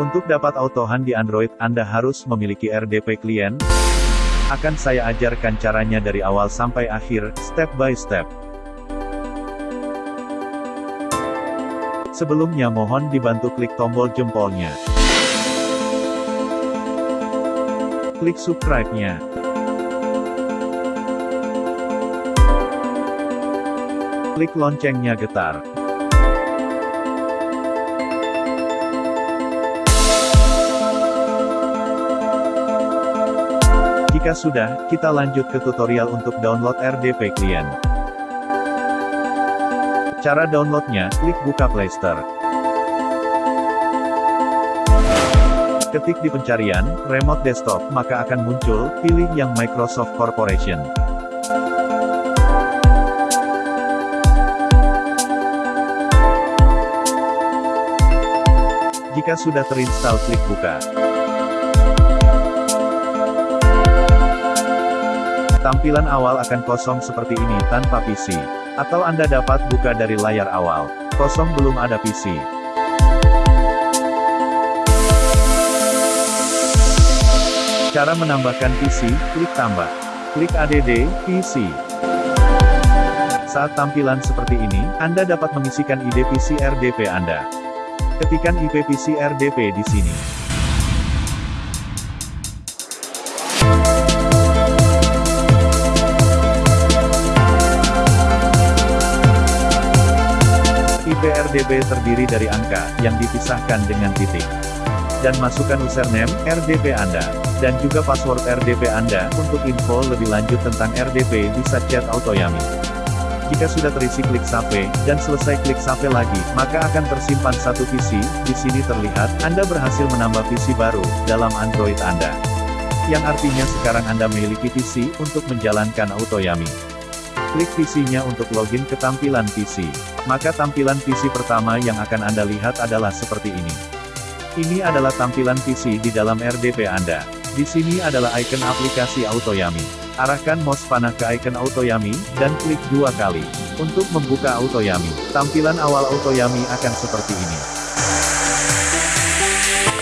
Untuk dapat AutoHAN di Android, Anda harus memiliki RDP klien. Akan saya ajarkan caranya dari awal sampai akhir, step by step. Sebelumnya mohon dibantu klik tombol jempolnya. Klik subscribe-nya. Klik loncengnya getar. Jika sudah, kita lanjut ke tutorial untuk download RDP Client. Cara downloadnya, klik buka Playstore. Ketik di pencarian, remote desktop, maka akan muncul, pilih yang Microsoft Corporation. Jika sudah terinstall klik buka. Tampilan awal akan kosong seperti ini tanpa PC. Atau Anda dapat buka dari layar awal. Kosong belum ada PC. Cara menambahkan PC, klik tambah. Klik ADD, PC. Saat tampilan seperti ini, Anda dapat mengisikan ID PC RDP Anda. Ketikkan IP PC RDP di sini. RDP terdiri dari angka, yang dipisahkan dengan titik. Dan masukkan username, RDP Anda. Dan juga password RDP Anda. Untuk info lebih lanjut tentang RDP bisa chat Autoyami. Jika sudah terisi klik save, dan selesai klik save lagi, maka akan tersimpan satu PC, di sini terlihat, Anda berhasil menambah PC baru, dalam Android Anda. Yang artinya sekarang Anda memiliki PC, untuk menjalankan Autoyami. Klik PC-nya untuk login ke tampilan PC. Maka tampilan PC pertama yang akan Anda lihat adalah seperti ini. Ini adalah tampilan PC di dalam RDP Anda. Di sini adalah icon aplikasi Autoyami. Arahkan mouse panah ke icon Autoyami, dan klik dua kali. Untuk membuka Autoyami, tampilan awal Autoyami akan seperti ini.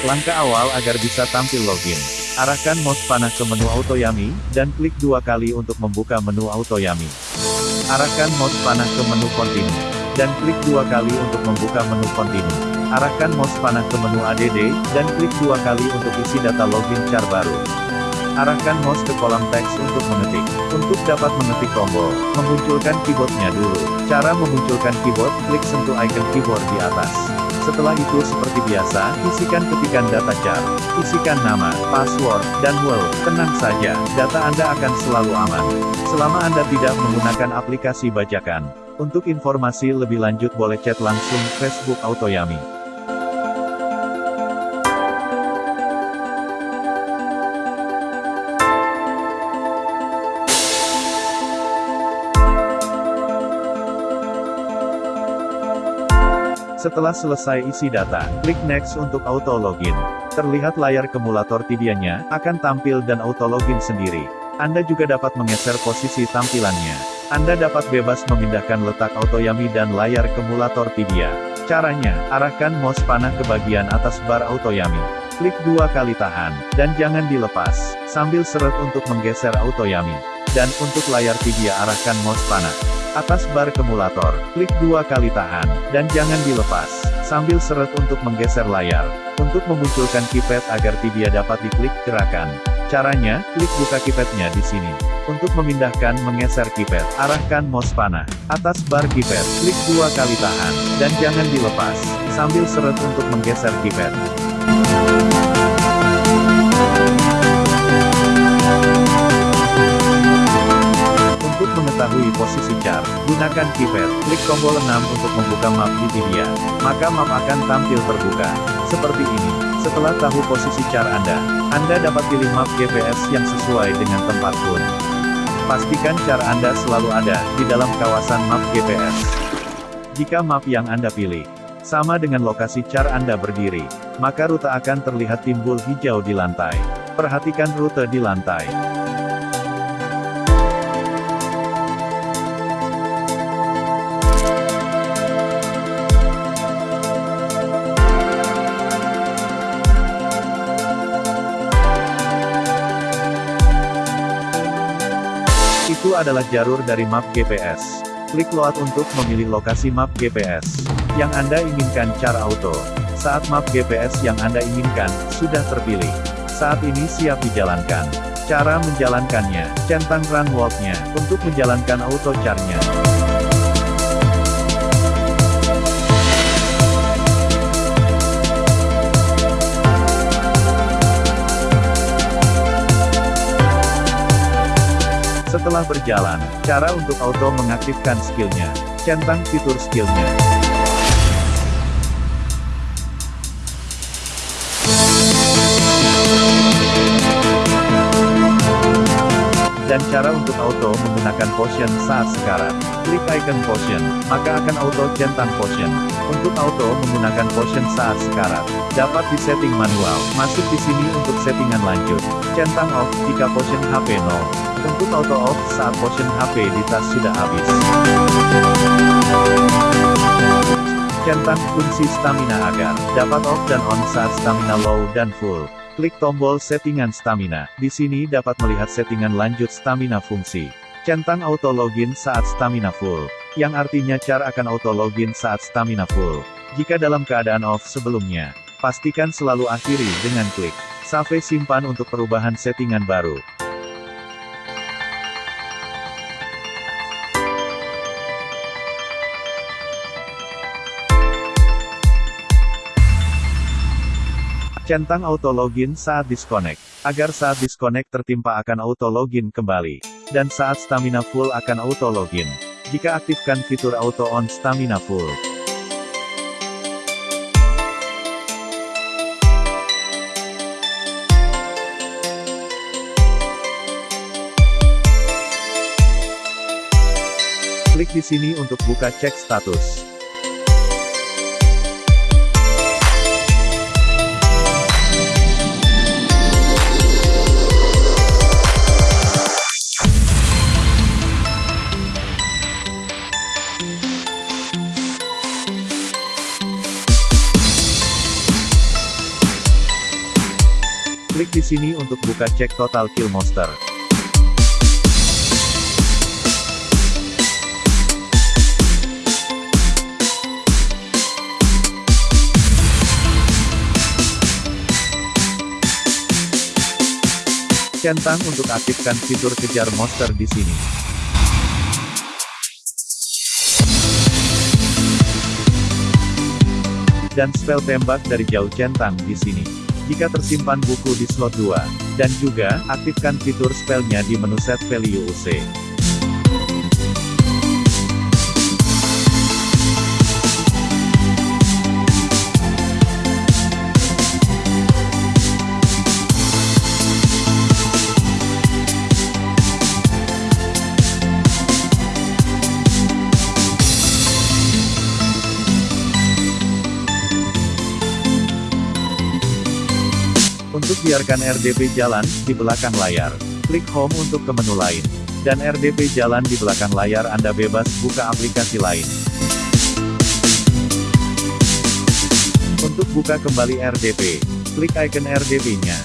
Langkah awal agar bisa tampil login. Arahkan mouse panah ke menu Autoyami, dan klik dua kali untuk membuka menu Autoyami. Arahkan mouse panah ke menu Continue. Dan klik dua kali untuk membuka menu Continue. Arahkan mouse panah ke menu ADD, dan klik dua kali untuk isi data login char baru. Arahkan mouse ke kolom teks untuk mengetik. Untuk dapat mengetik tombol, memunculkan keyboardnya dulu. Cara memunculkan keyboard, klik sentuh icon keyboard di atas. Setelah itu seperti biasa, isikan ketikan data char. Isikan nama, password, dan world. Tenang saja, data Anda akan selalu aman. Selama Anda tidak menggunakan aplikasi bajakan. Untuk informasi lebih lanjut boleh chat langsung Facebook Autoyami. Setelah selesai isi data, klik Next untuk auto login. Terlihat layar kumulator tibianya, akan tampil dan auto login sendiri. Anda juga dapat menggeser posisi tampilannya. Anda dapat bebas memindahkan letak autoyami dan layar kumulator tibia. Caranya, arahkan mouse panah ke bagian atas bar autoyami. Klik dua kali tahan, dan jangan dilepas, sambil seret untuk menggeser autoyami. Dan untuk layar tibia arahkan mouse panah atas bar kumulator, klik dua kali tahan, dan jangan dilepas, sambil seret untuk menggeser layar. Untuk memunculkan keypad agar tibia dapat diklik gerakan. Caranya, klik buka keypadnya di sini. Untuk memindahkan menggeser keypad, arahkan mouse panah. Atas bar keypad, klik dua kali tahan, dan jangan dilepas, sambil seret untuk menggeser keypad. Gunakan keypad, klik tombol 6 untuk membuka map di Wikipedia. Maka map akan tampil terbuka. Seperti ini. Setelah tahu posisi chart Anda, Anda dapat pilih map GPS yang sesuai dengan tempat pun. Pastikan chart Anda selalu ada di dalam kawasan map GPS. Jika map yang Anda pilih sama dengan lokasi chart Anda berdiri, maka rute akan terlihat timbul hijau di lantai. Perhatikan rute di lantai. Adalah jalur dari map GPS. Klik load untuk memilih lokasi map GPS yang Anda inginkan cara auto. Saat map GPS yang Anda inginkan sudah terpilih. Saat ini siap dijalankan. Cara menjalankannya, centang run walk-nya, untuk menjalankan auto char-nya. Setelah berjalan, cara untuk auto mengaktifkan skillnya. Centang fitur skillnya. Dan cara untuk auto menggunakan potion saat sekarang. Klik icon potion, maka akan auto centang potion. Untuk auto menggunakan potion saat sekarang, dapat disetting manual. Masuk di sini untuk settingan lanjut. Centang off jika potion HP 0. Untuk auto off saat potion HP di tas sudah habis. Centang fungsi stamina agar dapat off dan on saat stamina low dan full. Klik tombol settingan stamina. Di sini dapat melihat settingan lanjut stamina fungsi. Centang auto login saat stamina full. Yang artinya char akan auto login saat stamina full. Jika dalam keadaan off sebelumnya, pastikan selalu akhiri dengan klik save simpan untuk perubahan settingan baru. Centang auto login saat disconnect, agar saat disconnect tertimpa akan auto login kembali. Dan saat stamina full akan auto login. Jika aktifkan fitur auto on stamina full. Klik di sini untuk buka cek status. Sini untuk buka cek total kill monster. Centang untuk aktifkan fitur kejar monster di sini. Dan spell tembak dari jauh centang di sini jika tersimpan buku di slot 2. Dan juga, aktifkan fitur spellnya di menu set value UC. Biarkan RDP jalan, di belakang layar. Klik Home untuk ke menu lain. Dan RDP jalan di belakang layar Anda bebas buka aplikasi lain. Untuk buka kembali RDP, klik icon RDP-nya.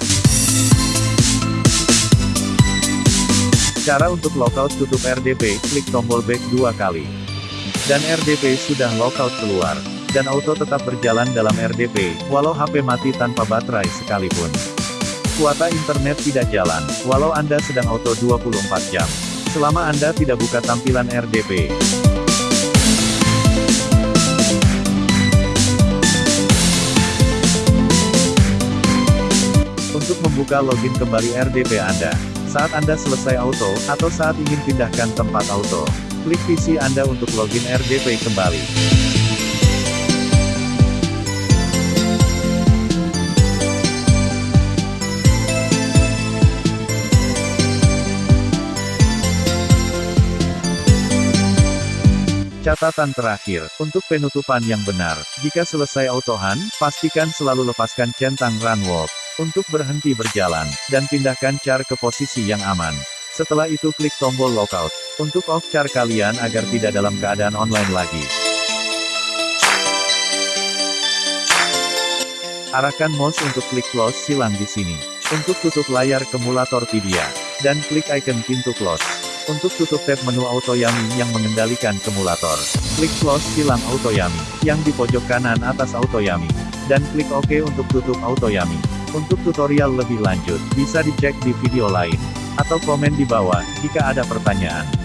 Cara untuk lockout tutup RDP, klik tombol back dua kali. Dan RDP sudah lockout keluar dan auto tetap berjalan dalam RDP, walau HP mati tanpa baterai sekalipun. Kuota internet tidak jalan, walau Anda sedang auto 24 jam. Selama Anda tidak buka tampilan RDP. Untuk membuka login kembali RDP Anda, saat Anda selesai auto, atau saat ingin pindahkan tempat auto, klik PC Anda untuk login RDP kembali. Catatan terakhir, untuk penutupan yang benar, jika selesai autohan, pastikan selalu lepaskan centang run walk, untuk berhenti berjalan, dan pindahkan char ke posisi yang aman. Setelah itu klik tombol lockout, untuk off char kalian agar tidak dalam keadaan online lagi. Arahkan mouse untuk klik close silang di sini. Untuk tutup layar kumulator Tibia. Dan klik icon pintu close. Untuk tutup tab menu Autoyami yang mengendalikan kumulator, klik close silang Autoyami, yang di pojok kanan atas Autoyami, dan klik OK untuk tutup Autoyami. Untuk tutorial lebih lanjut, bisa dicek di video lain, atau komen di bawah, jika ada pertanyaan.